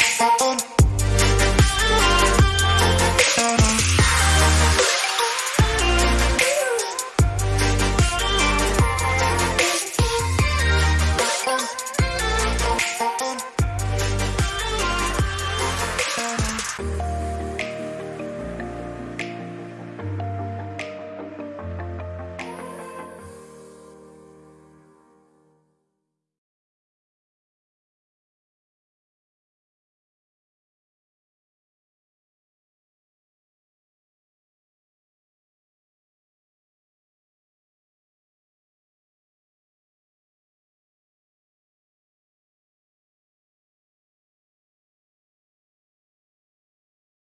Cause